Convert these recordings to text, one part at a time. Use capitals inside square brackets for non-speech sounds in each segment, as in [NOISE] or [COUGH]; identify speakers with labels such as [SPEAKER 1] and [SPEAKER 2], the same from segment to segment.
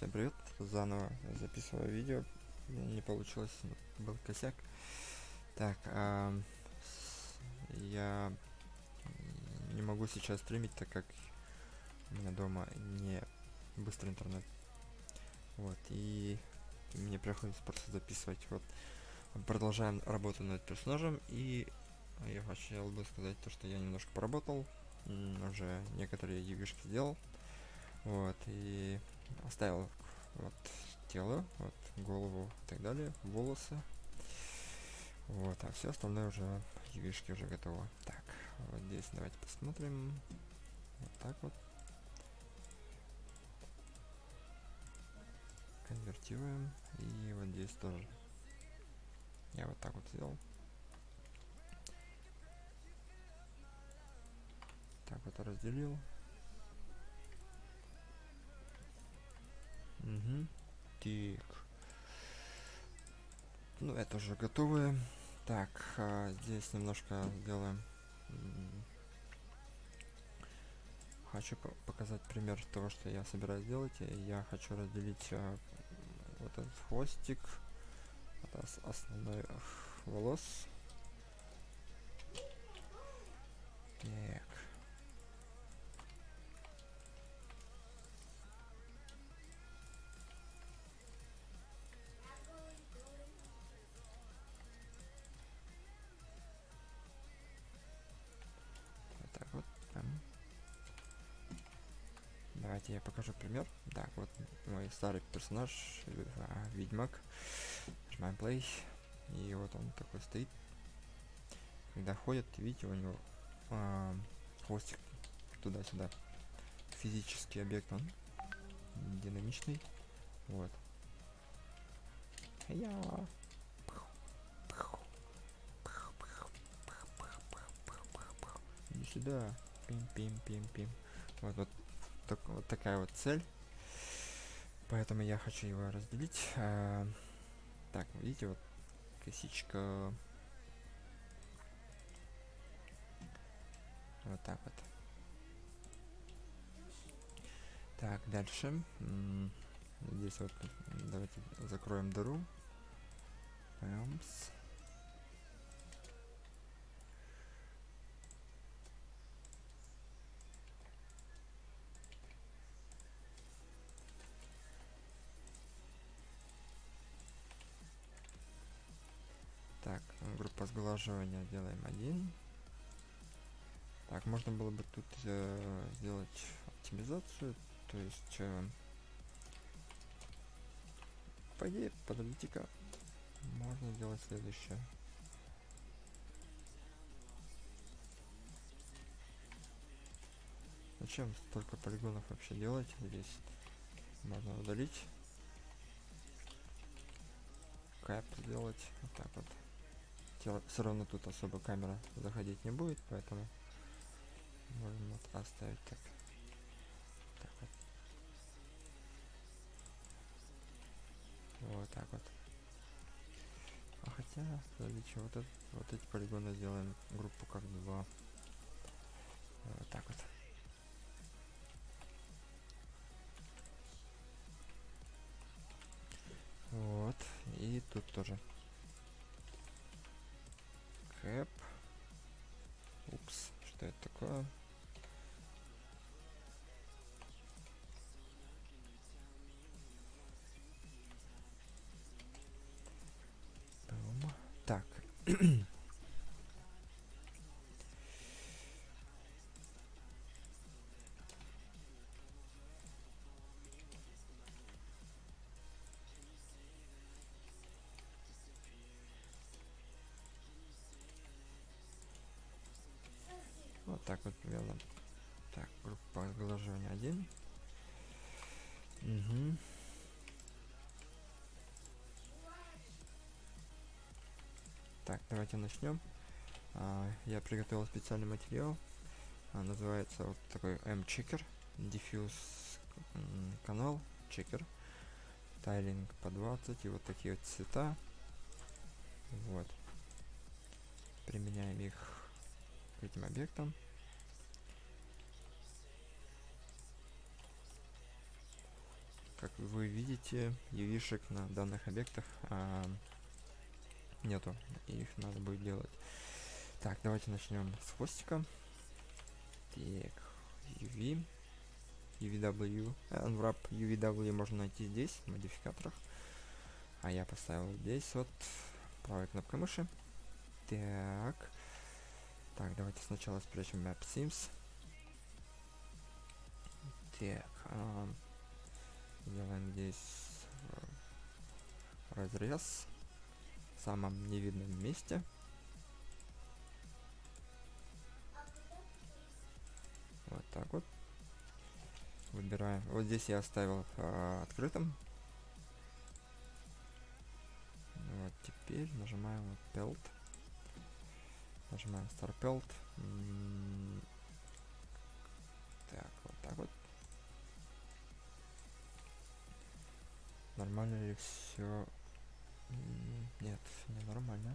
[SPEAKER 1] Всем привет, заново записываю видео, не получилось, был косяк. Так, а, я не могу сейчас стримить, так как у меня дома не быстрый интернет. Вот, и мне приходится просто записывать. Вот, продолжаем работу над персонажем, и я хотел бы сказать то, что я немножко поработал, уже некоторые ювишки сделал. Вот, и оставил вот тело, вот голову и так далее, волосы. Вот, а все остальное уже ювишки уже готово. Так, вот здесь давайте посмотрим. Вот так вот. Конвертируем. И вот здесь тоже. Я вот так вот сделал. Так вот разделил. Угу. Так. Ну, это уже готовые. Так, а, здесь немножко сделаем. Хочу по показать пример того, что я собираюсь сделать. Я хочу разделить а, вот этот хвостик от основной волос. Так. Я покажу пример. Так, вот мой старый персонаж, а, Ведьмак. Нажимаем play. И вот он такой стоит. Когда ходит, видите, у него а, хвостик туда-сюда. Физический объект, он динамичный. Вот. Я. Иди сюда. Пим-пим-пим-пим. Вот, вот так, вот такая вот цель. Поэтому я хочу его разделить. А, так, видите, вот косичка. Вот так вот. Так, дальше. Здесь вот давайте закроем дыру. Пэмс. Сглаживания делаем один. Так, можно было бы тут э, сделать оптимизацию, то есть, э, по идее, подождите-ка, можно сделать следующее. Зачем столько полигонов вообще делать здесь? Можно удалить. Кэп сделать. Вот так вот все равно тут особо камера заходить не будет, поэтому можем вот оставить так. так вот. вот так вот. А хотя, смотрите, вот, это, вот эти полигоны сделаем группу как два. Вот так вот. Вот. И тут тоже это такое? Так. [CLEARS THROAT] 1. Угу. Так, давайте начнем. А, я приготовил специальный материал. А, называется вот такой M-чекер. Diffuse канал, чекер. Тайлинг по 20 и вот такие вот цвета. Вот. Применяем их к этим объектам. Как вы видите, ювишек на данных объектах а, нету. Их надо будет делать. Так, давайте начнем с хвостика. Так, UV. UVW. Unwrap UVW можно найти здесь, в модификаторах. А я поставил здесь вот правой кнопкой мыши. Так. Так, давайте сначала спрячем Map Sims. Так. А, делаем здесь э, разрез в самом невидном месте. Вот так вот. Выбираем. Вот здесь я оставил э, открытым. Вот теперь нажимаем вот Pelt. Нажимаем Star Pelt. Нормально ли все? Нет, не нормально.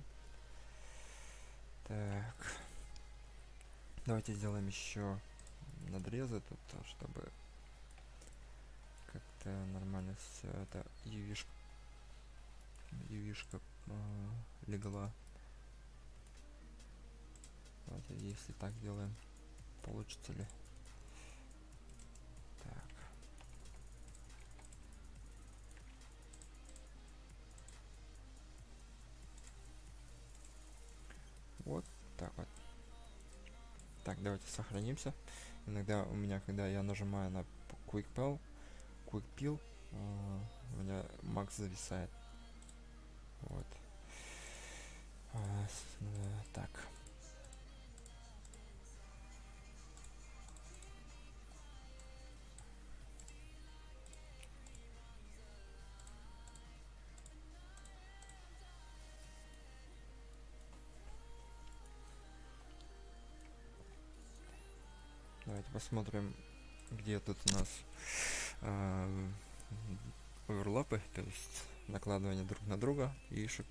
[SPEAKER 1] Так. Давайте сделаем еще надрезы тут, чтобы как-то нормально все это ювишка ювишка э, легла. Давайте, если так делаем, получится ли? Вот так вот. Так, давайте сохранимся. Иногда у меня, когда я нажимаю на Quick Peel, Quick Peel, э, у меня макс зависает. Вот. А, э, так. Посмотрим, где тут у нас э, оверлапы, то есть накладывание друг на друга и шип.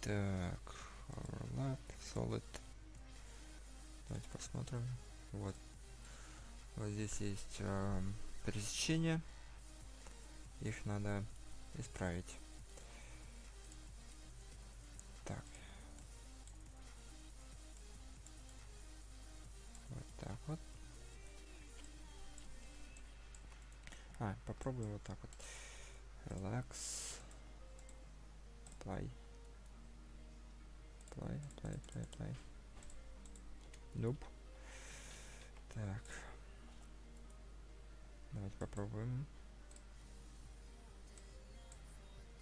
[SPEAKER 1] Так, overlap, solid. Давайте посмотрим. Вот. Вот здесь есть э, пересечения. Их надо исправить. Так вот. А, попробуем вот так вот. Relax. Play. Play, play, play, play. Nope. Так. Давайте попробуем.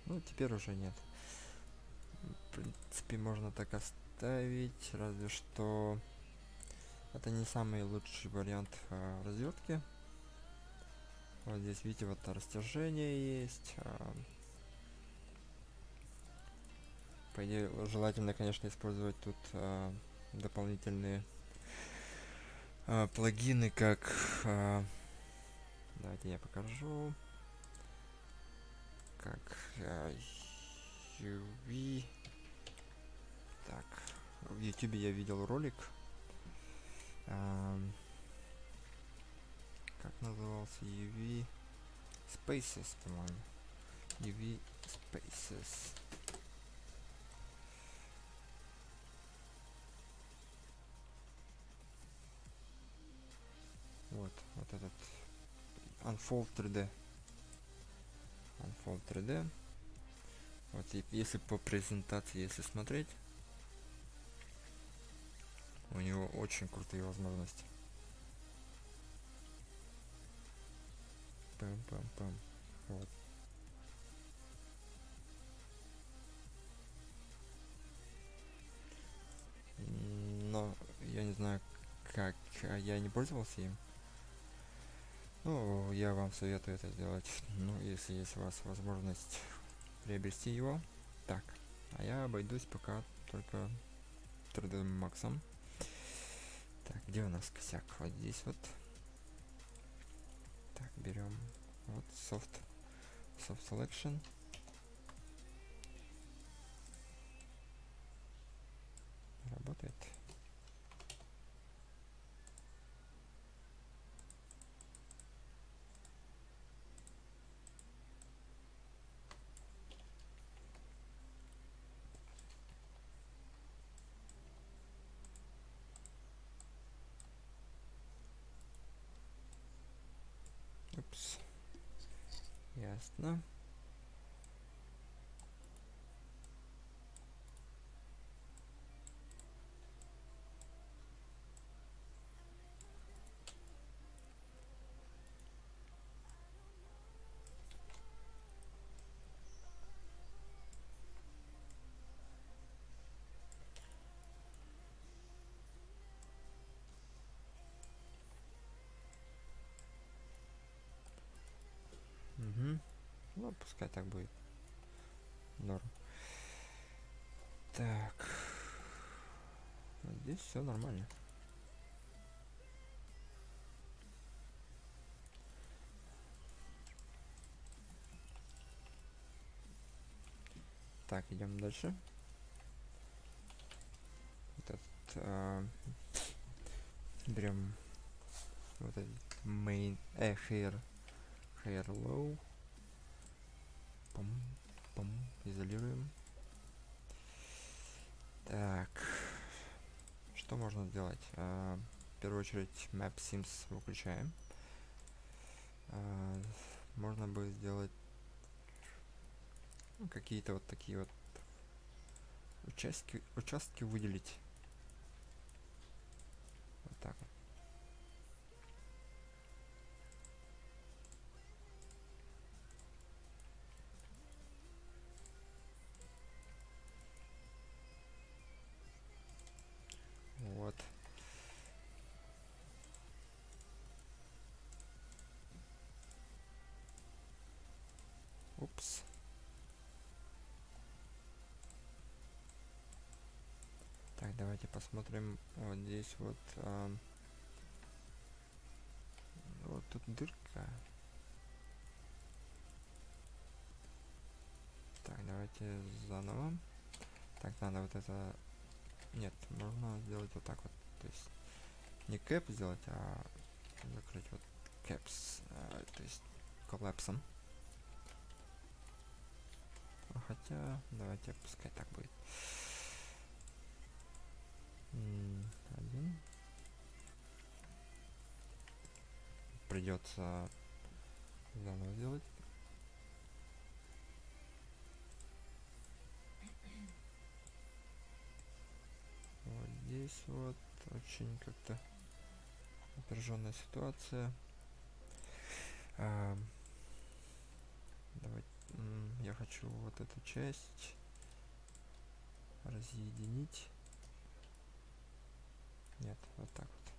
[SPEAKER 1] Ну, теперь уже нет. В принципе, можно так оставить, разве что это не самый лучший вариант э, развертки. Вот здесь, видите, вот растяжение есть. А, по идее, желательно, конечно, использовать тут а, дополнительные а, плагины, как... А, давайте я покажу. Как а, UV. Так, в YouTube я видел ролик. Как назывался UV Spaces, по-моему. UV Spaces. Вот, вот этот Unfold 3D. Unfold 3D. Вот, и если по презентации, если смотреть, у него очень крутые возможности. Пам-пам-пам. Вот. Но я не знаю, как а я не пользовался им. Ну, я вам советую это сделать, ну, если есть у вас возможность приобрести его. Так, а я обойдусь пока только 3D Max. Так, где у нас косяк? Вот здесь вот. Так, берем вот soft, soft selection. Работает. Угу. Ну, пускай так будет. Норм. Так. Здесь все нормально. Так, идем дальше. Этот, а, берем вот этот main, э, hair low. Пам, пам, изолируем. Так, что можно сделать? А, в первую очередь Map Sims выключаем. А, можно бы сделать какие-то вот такие вот участки, участки выделить. Давайте посмотрим вот здесь вот. ам, вот тут дырка. Так, давайте заново. Так, надо вот это... Нет, можно сделать вот так вот. То есть не кэп сделать, а закрыть вот кэпс. а, то есть коллапсом. А Хотя, давайте пускай так будет. М, Один. Придется заново сделать. Вот здесь вот очень как-то напряженная ситуация. А, давайте, я хочу вот эту часть разъединить. Нет, вот так вот.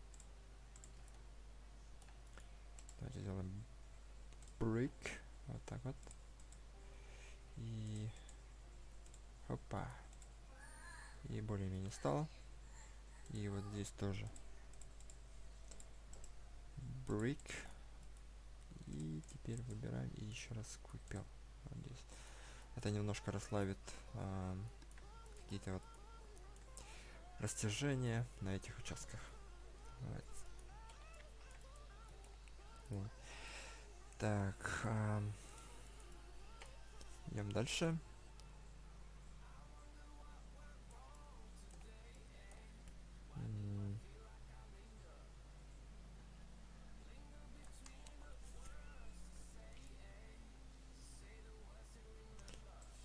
[SPEAKER 1] Давайте сделаем brick. Вот так вот. И... Опа. И более-менее стало. И вот здесь тоже. Brick. И теперь выбираем и еще раз купил. Вот здесь. Это немножко расслабит ам, какие-то вот растяжения на этих участках. Вот. Так. ам, идем дальше.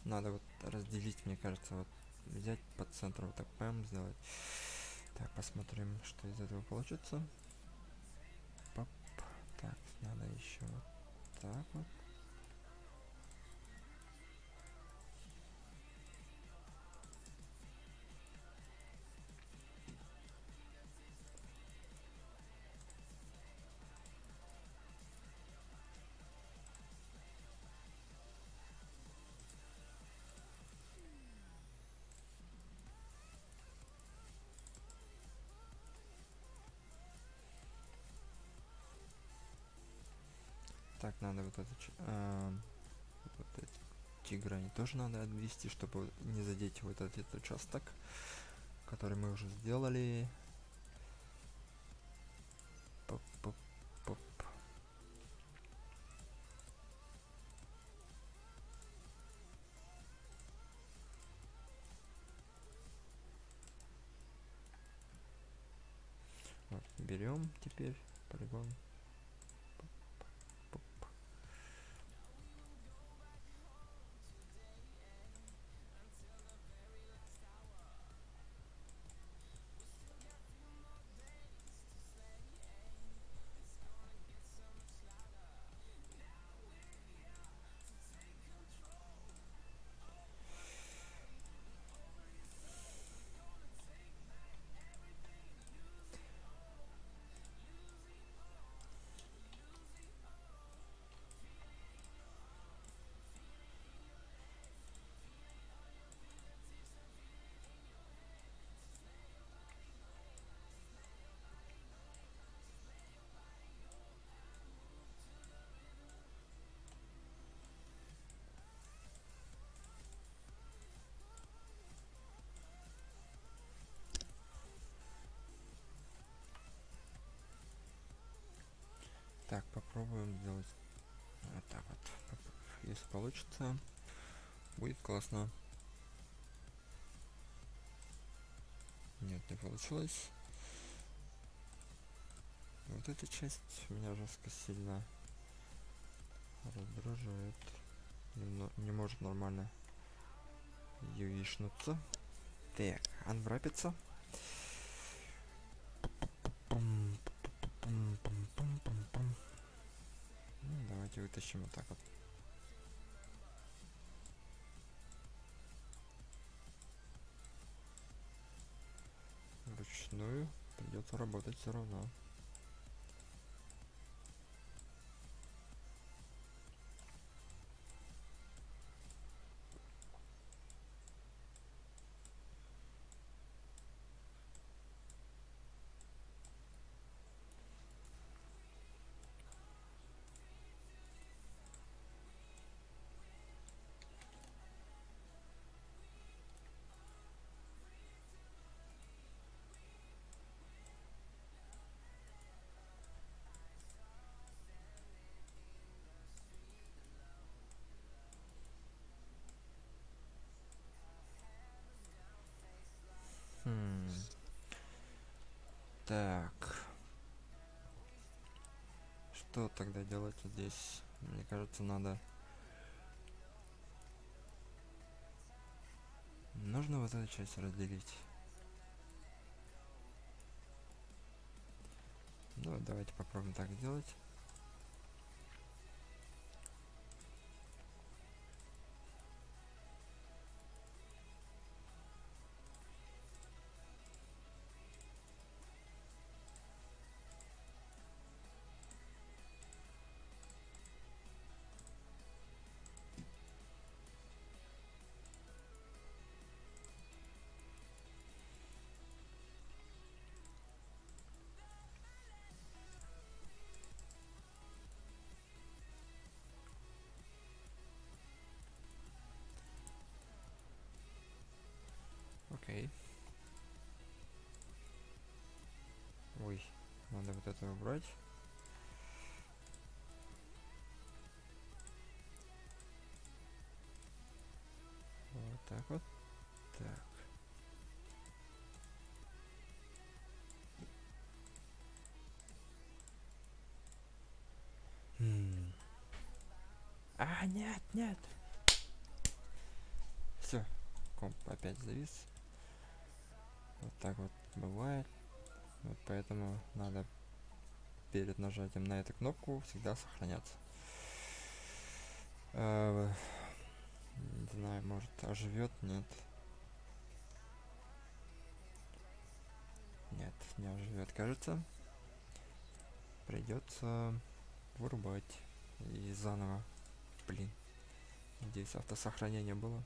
[SPEAKER 1] Надо вот разделить, мне кажется, вот взять по центру, вот так пэм сделать. Так, посмотрим, что из этого получится. Пап. Так, надо еще вот так вот. Это... ч- ам, вот эти грани тоже надо отвести, чтобы не задеть вот этот участок, который мы уже сделали. Берем теперь полигон. Если получится, будет классно. Нет, не получилось. Вот эта часть меня жестко сильно раздражает. Не, может нормально юишнуться. Так, анврапится. Ну, давайте вытащим вот так вот. Вручную придется работать все равно. Так. Что тогда делать здесь? Мне кажется, надо... Нужно вот эту часть разделить. Ну, давайте попробуем так сделать. Убрать. Вот так вот. Так. М. А, нет, нет. Все, комп опять завис. Вот так вот бывает. Вот поэтому надо перед нажатием на эту кнопку всегда сохраняться. Э, не знаю, может оживет, нет. Нет, не оживет, кажется. Придется вырубать и заново. Блин. Надеюсь, автосохранение было.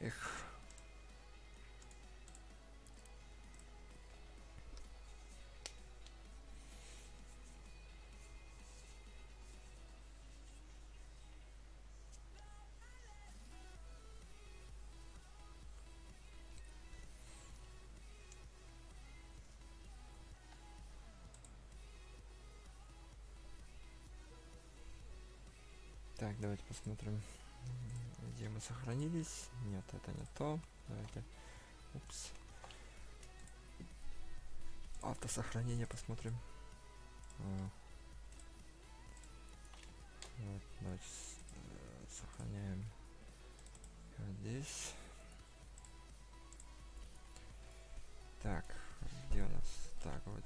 [SPEAKER 1] Эх. Так, давайте посмотрим, где мы сохранились. Нет, это не то. Давайте. Упс. Автосохранение посмотрим. А. Вот, давайте э, сохраняем здесь. Так, где у нас? Так, вот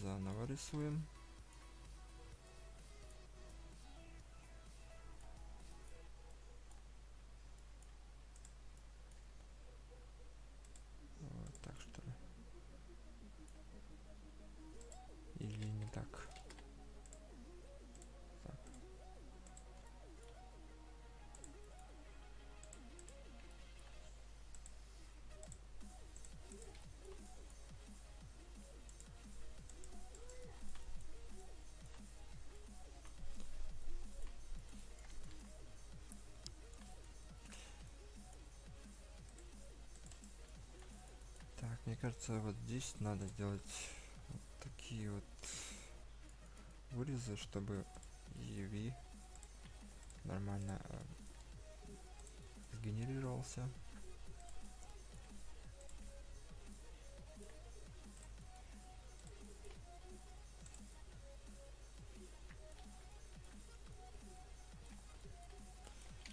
[SPEAKER 1] заново рисуем. Кажется, вот здесь надо сделать вот такие вот вырезы, чтобы UV нормально э, сгенерировался.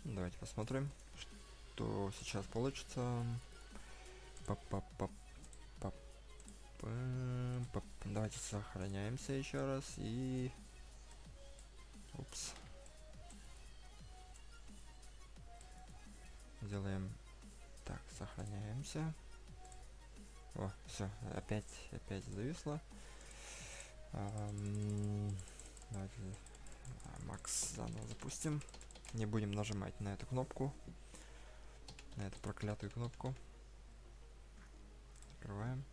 [SPEAKER 1] Давайте посмотрим, что сейчас получится. -пап -пап -пап. Давайте сохраняемся еще раз и... Упс. Делаем так, сохраняемся. О, все, опять, опять зависло. Эм, давайте Макс заново запустим. Не будем нажимать на эту кнопку. На эту проклятую кнопку. Открываем.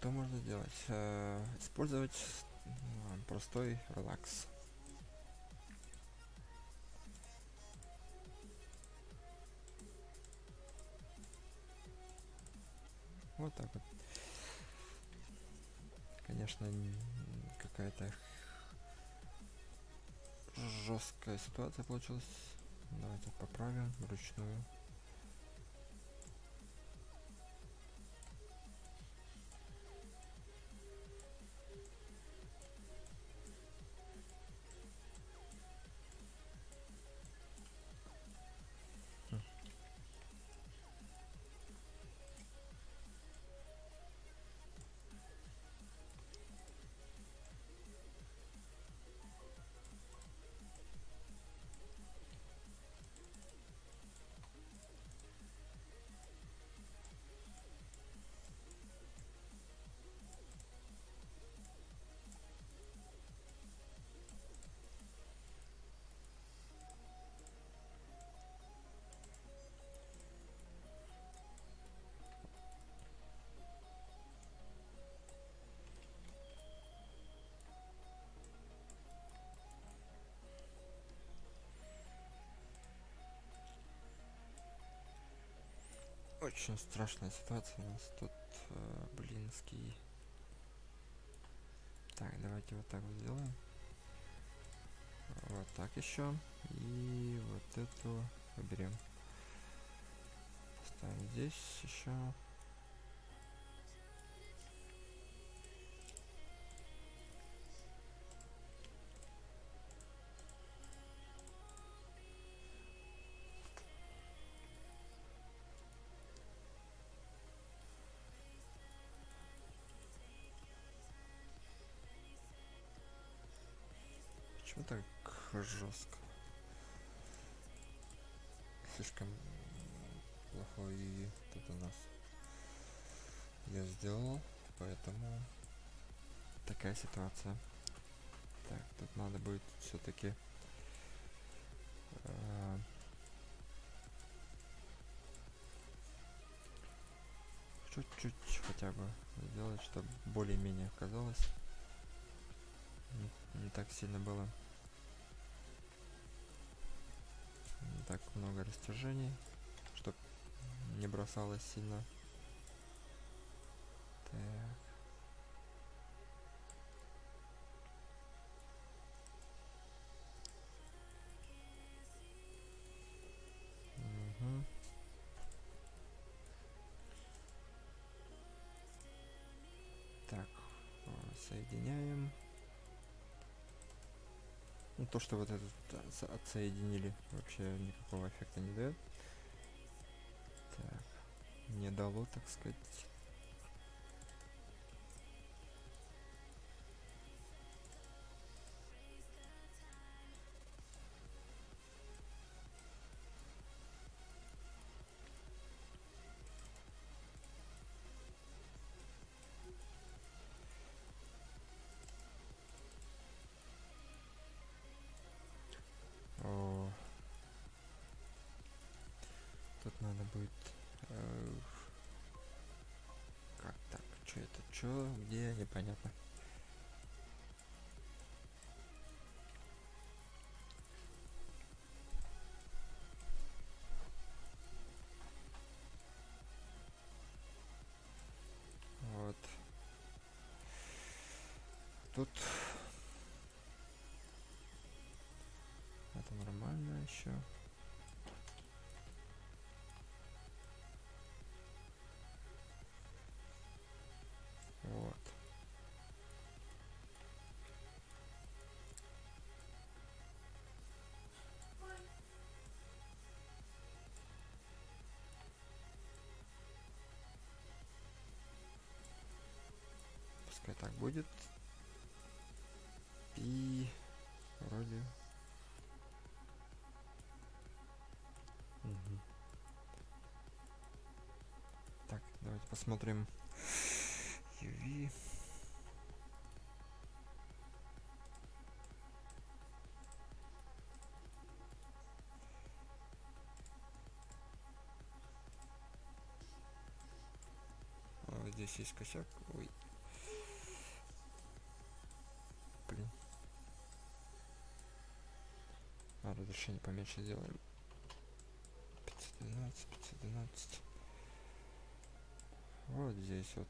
[SPEAKER 1] Что можно сделать? Э, использовать простой релакс. Вот так вот. Конечно, какая-то жесткая ситуация получилась. Давайте поправим вручную. Очень страшная ситуация у нас тут, э, блинский. Так, давайте вот так вот сделаем. Вот так еще. И вот эту выберем. Ставим здесь еще. Почему так жестко? Слишком плохой тут у нас я сделал, поэтому такая ситуация. Так, тут надо будет все-таки э, чуть-чуть хотя бы сделать, чтобы более-менее казалось. Не, не так сильно было. Так много растяжений, чтобы не бросалось сильно. Так. То, что вот этот отсоединили, вообще никакого эффекта не дает. Так, не дало, так сказать. Что где непонятно вот. Тут это нормально еще пускай так будет. И вроде. Мгм. так давайте посмотрим. UV здесь есть косяк. Ой разрешение поменьше сделаем. 512 512 вот здесь вот.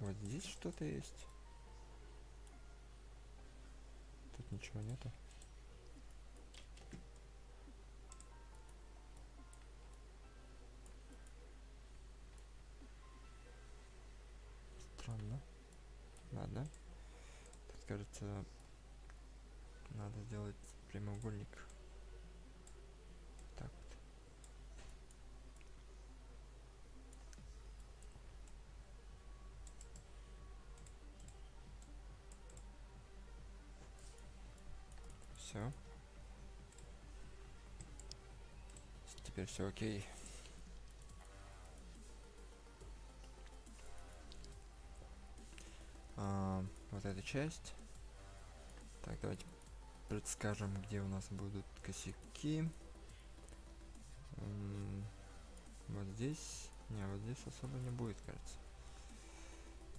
[SPEAKER 1] Вот здесь что-то есть. Тут ничего нету ладно тут кажется надо сделать прямоугольник. Так вот. Все теперь все окей А, вот эта часть. Так давайте предскажем где у нас будут косяки. Вот здесь. Не вот здесь особо не будет кажется.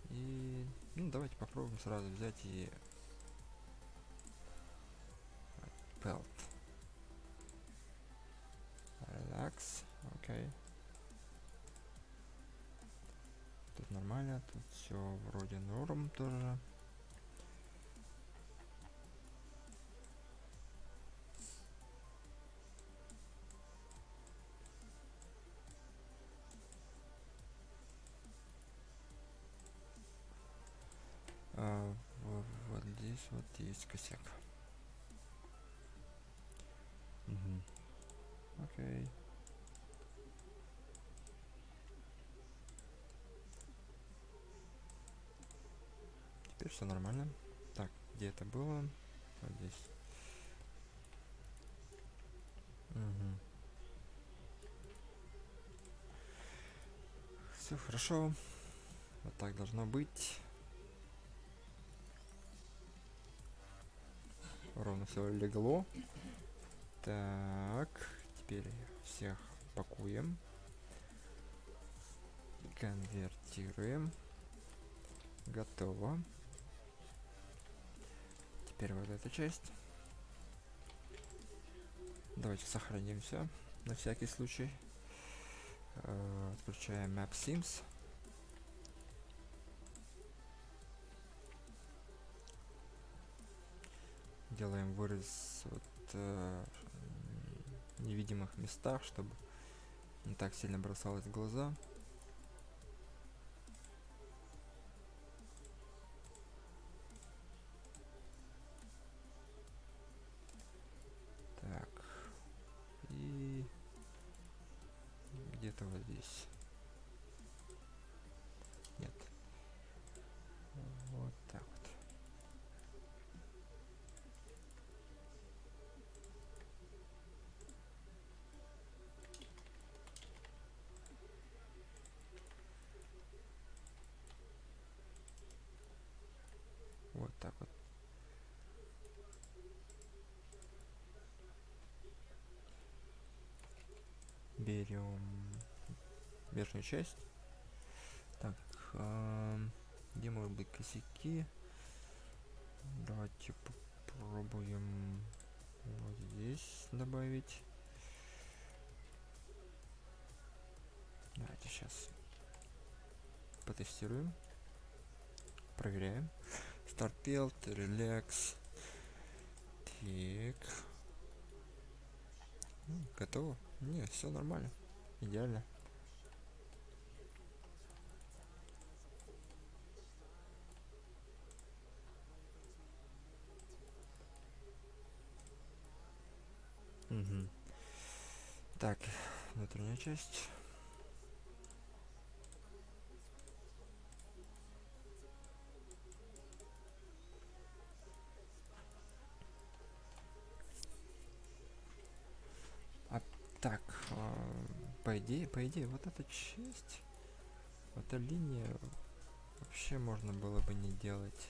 [SPEAKER 1] И ну давайте попробуем сразу взять и pelt relax окей тут нормально тут все вроде норм тоже. А, во- вот здесь вот есть косяк. Мгм. окей теперь все нормально. Так где это было? Вот здесь. Мгм. все хорошо. Вот так должно быть. Ровно все легло. Так теперь всех пакуем. Конвертируем. Готово теперь вот эта часть. Давайте сохраним все на всякий случай. Э, отключаем map sims. Делаем вырез вот э, невидимых местах чтобы не так сильно бросалось в глаза Вот так вот. Берем верхнюю часть. Так, э где могут быть косяки? Давайте попробуем вот здесь добавить. Давайте сейчас потестируем. Проверяем. Build, relax. Так. Готово? Не, все нормально. Идеально. Угу. Так, внутренняя часть. А так, э, по идее, по идее, вот эта часть, вот эта линия вообще можно было бы не делать.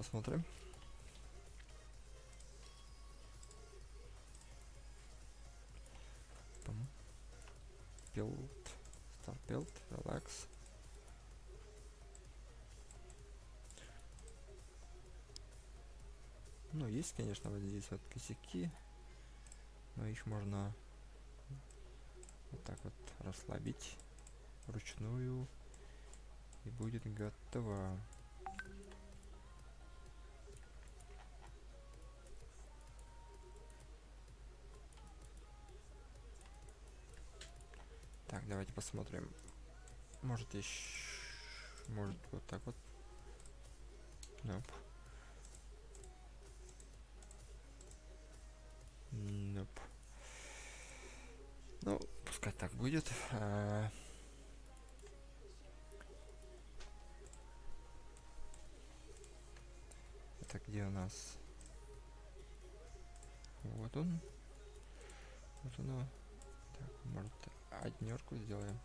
[SPEAKER 1] посмотрим. Есть, конечно, вот здесь вот косяки, но их можно вот так вот расслабить вручную и будет готово. Так, давайте посмотрим. Может еще... Может вот так вот. Nope. Ну, пускай так будет. А... Это где у нас? Вот он. Вот оно. Так, может однерку сделаем.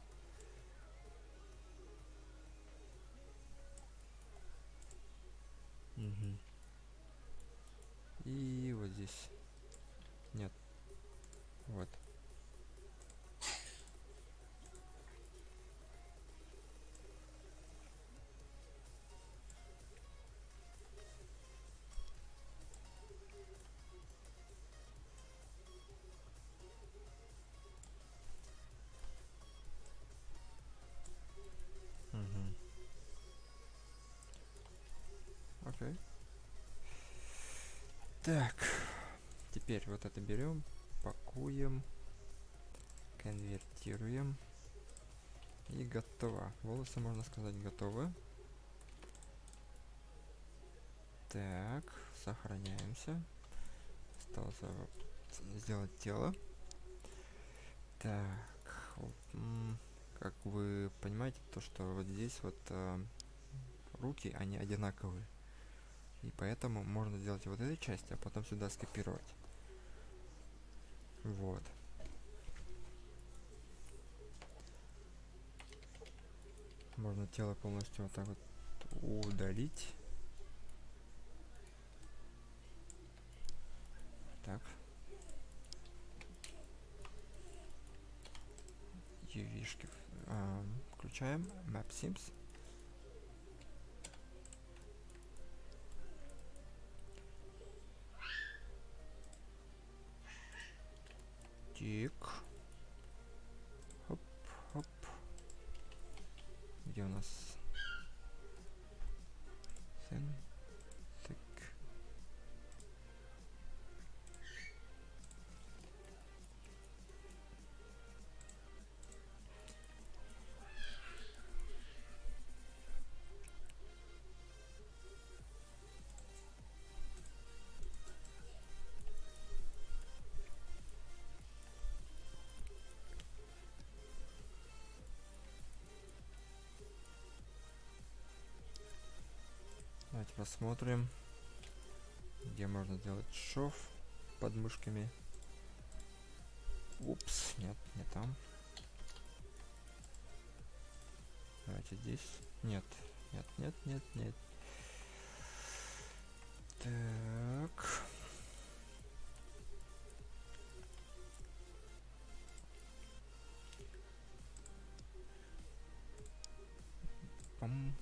[SPEAKER 1] Угу. И вот здесь. Нет. Вот. Окей. Так. Теперь вот это берем, пакуем, конвертируем. И готово. Волосы, можно сказать, готовы. Так, сохраняемся. Осталось сделать тело. Так, как вы понимаете, то что вот здесь вот э, руки, они одинаковые. И поэтому можно сделать вот эту часть, а потом сюда скопировать. Вот. Можно тело полностью вот так вот удалить. Так. UV-шки э, включаем. Map Sims. Так. Посмотрим, где можно сделать шов под мышками. Упс, нет, не там. Давайте здесь. Нет, нет, нет, нет, нет. Так. Пам.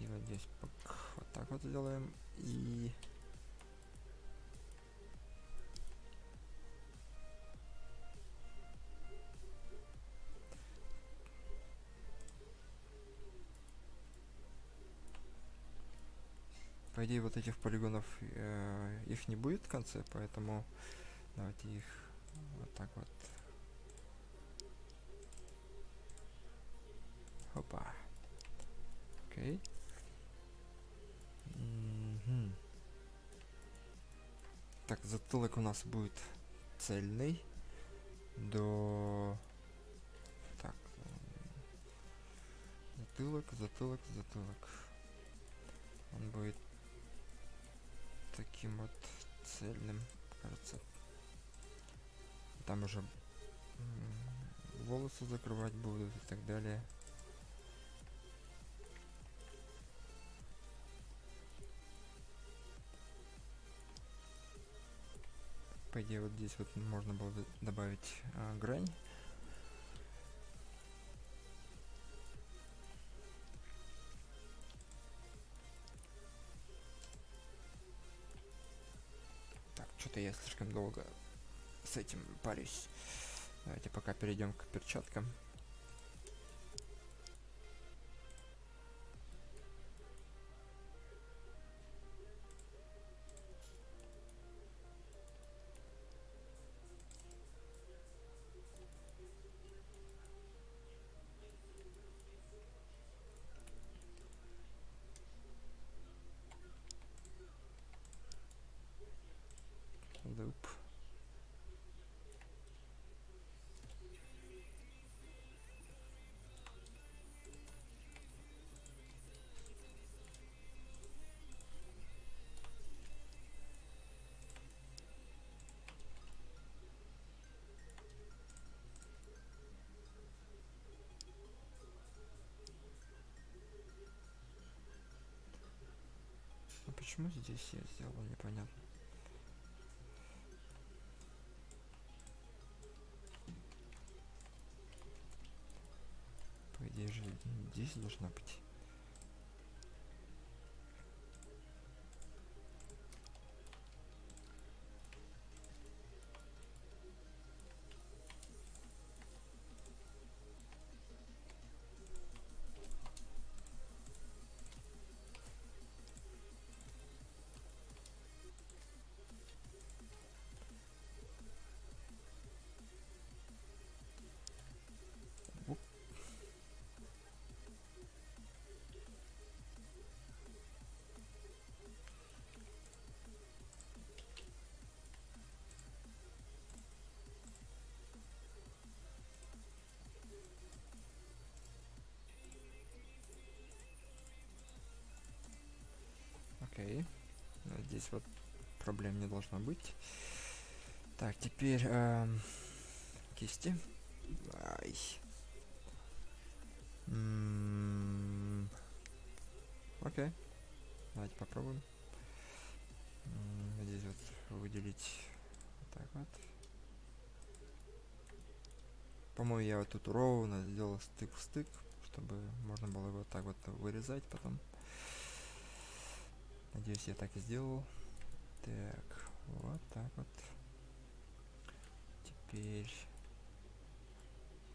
[SPEAKER 1] И вот здесь вот так вот сделаем. И по идее вот этих полигонов э, их не будет в конце, поэтому давайте их вот так вот. Опа. Окей. Угу. Так, затылок у нас будет цельный до так затылок затылок затылок он будет таким вот цельным, кажется. Там уже волосы закрывать будут и так далее. По идее, вот здесь вот можно было добавить а, грань. Что-то я слишком долго с этим парюсь. Давайте пока перейдем к перчаткам. Почему здесь я сделал непонятно. По идее же здесь должна быть Здесь вот проблем не должно быть. Так, теперь эм, кисти. Ай. М -м Окей. Давайте попробуем. М -м здесь вот выделить так вот. По-моему, я вот тут ровно сделал стык в стык, чтобы можно было его так вот вырезать потом. Надеюсь, я так и сделал. Так, вот так вот. Теперь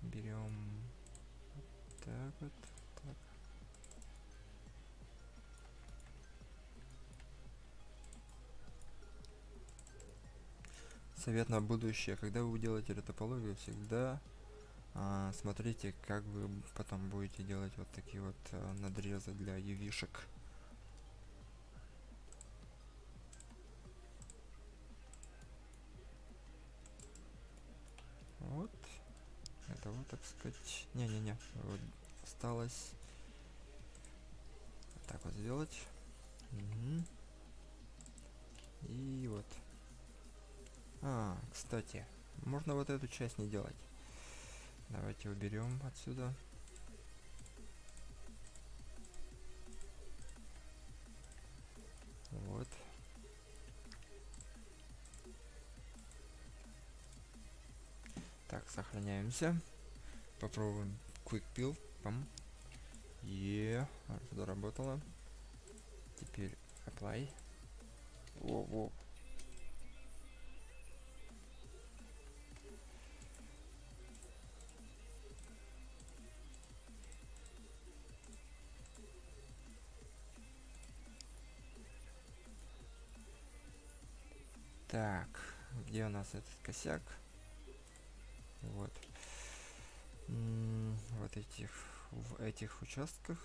[SPEAKER 1] берем вот так вот. Так. Совет на будущее. Когда вы делаете ретопологию, всегда а, смотрите, как вы потом будете делать вот такие вот а, надрезы для ювишек. Вот. Это вот, так сказать. Не-не-не. Вот осталось вот так вот сделать. Угу. И вот. А, кстати, можно вот эту часть не делать. Давайте уберем отсюда. Вот. Так, сохраняемся. Попробуем Quick Build. Пам. Е, заработало. Теперь Apply. Во, во. Так, где у нас этот косяк? Вот. Вот этих, в этих участках.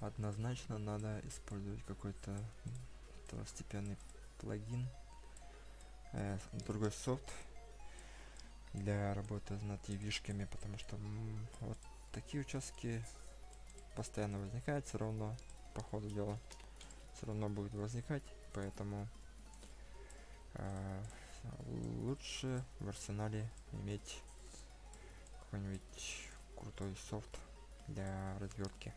[SPEAKER 1] однозначно надо использовать какой-то второстепенный плагин э, другой софт для работы с нативишками потому что вот такие участки постоянно возникают все равно по ходу дела все равно будет возникать поэтому э, лучше в арсенале иметь какой-нибудь крутой софт для развертки